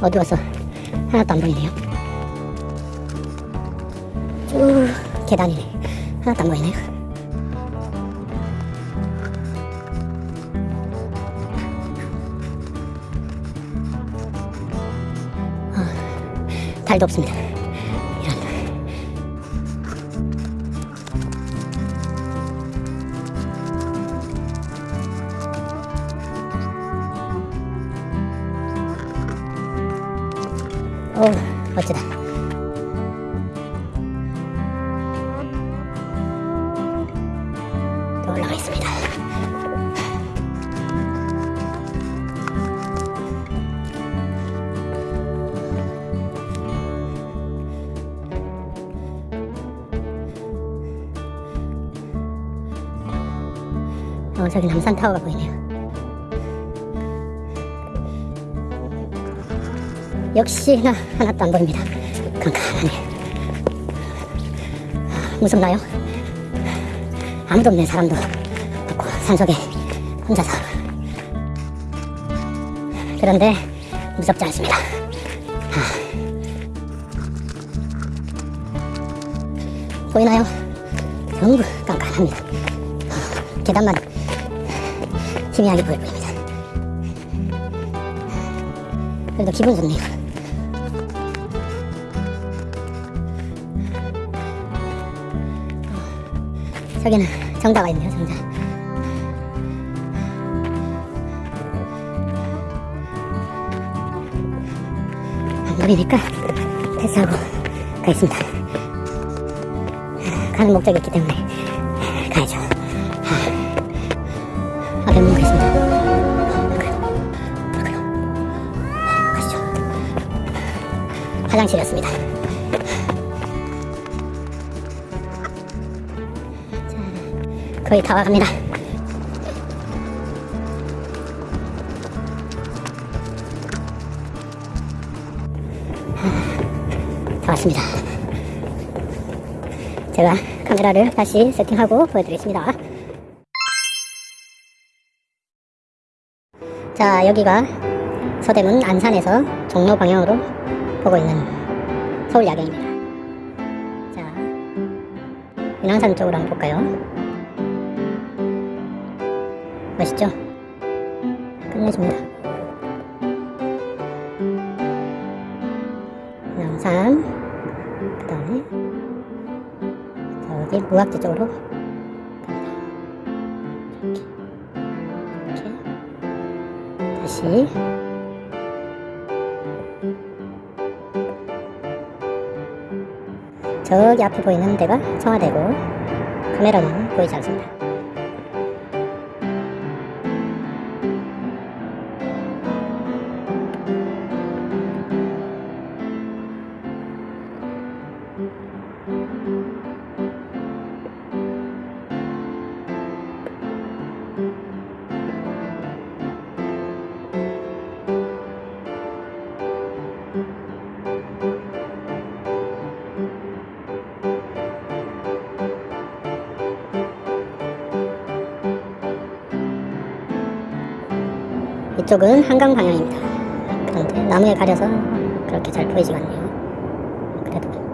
어두워서 하나도 안 보이네요. 쭉 계단이네. 하나도 안 보이네요. 아, 달도 없습니다. 오, 멋지다. 또 올라가 있습니다. 어, 저기 남산타워가 보이네요. 역시나 하나도 안 보입니다. 깜깜하네. 아, 무섭나요? 아무도 없는 사람도 없고 산속에 혼자서. 그런데 무섭지 않습니다. 아. 보이나요? 전부 깜깜합니다. 아, 계단만 희미하게 보여 보입니다. 그래도 기분 좋네요. 저기는 정자가 있네요, 정자. 안 보이니까 패스하고 가겠습니다. 가는 목적이 있기 때문에 가야죠. 아, 얼른 가겠습니다. 가시죠. 화장실이었습니다. 거의 다 와갑니다. 아, 다 왔습니다. 제가 카메라를 다시 세팅하고 보여드리겠습니다. 자, 여기가 서대문 안산에서 종로 방향으로 보고 있는 서울 야경입니다. 자, 인왕산 쪽으로 한번 볼까요? 멋있죠? 끝내줍니다. 인왕산, 그 다음에 저기 무악지 쪽으로. 이렇게, 이렇게. 다시 저기 앞에 보이는 데가 청와대고 카메라는 보이지 않습니다. 이쪽은 한강 방향입니다. 그런데 나무에 가려서 그렇게 잘 보이지가 않네요. 그래도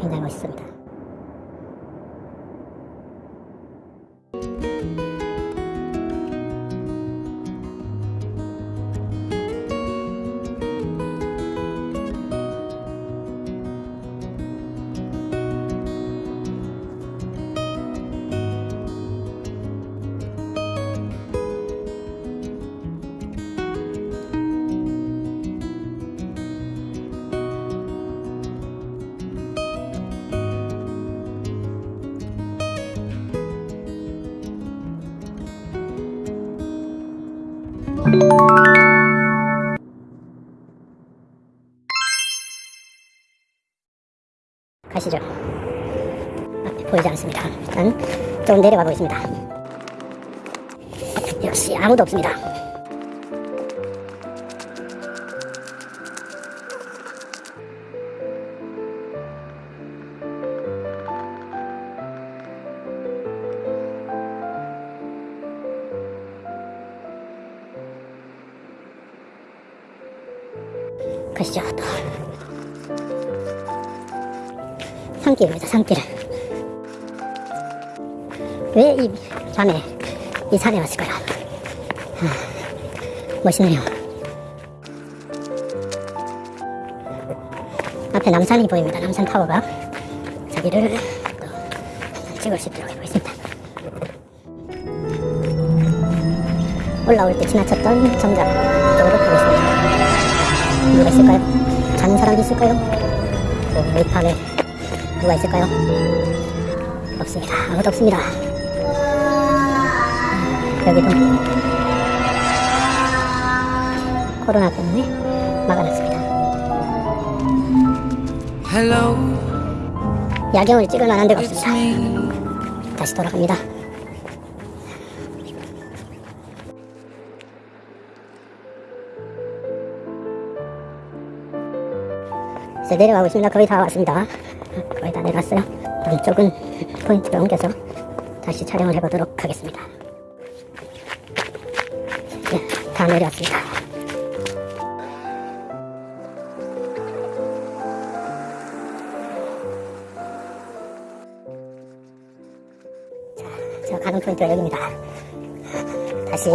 굉장히 멋있습니다. 가시죠. 앞에 보이지 않습니다. 일단 좀 내려가 보겠습니다. 역시 아무도 없습니다. 또 산길입니다 산길 왜이 밤에 이 산에 왔을까요? 아, 멋있네요. 앞에 남산이 보입니다 남산 타워가. 저기를 또 찍을 수 있도록 해보겠습니다. 올라올 때 지나쳤던 정자 누가 있을까요? 자는 사람이 있을까요? 또 웨이팝에 누가 있을까요? 없습니다. 아무도 없습니다. 여기도 코로나 때문에 막아놨습니다. Hello, 야경을 찍을 만한 데가 없습니다. 다시 돌아갑니다. 이제 내려가고 있습니다. 거의 다 왔습니다. 거의 다 내려왔어요. 이쪽은 포인트를 옮겨서 다시 촬영을 해보도록 하겠습니다. 네, 다 내려왔습니다. 자, 가는 포인트가 여기입니다. 다시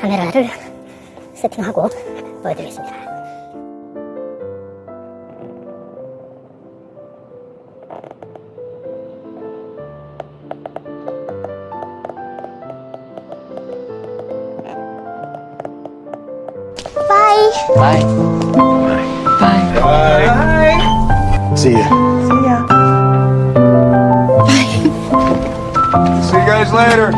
카메라를 세팅하고 보여드리겠습니다. 빠이! Bye. Bye. Bye. See ya. See ya. Bye. See you guys later.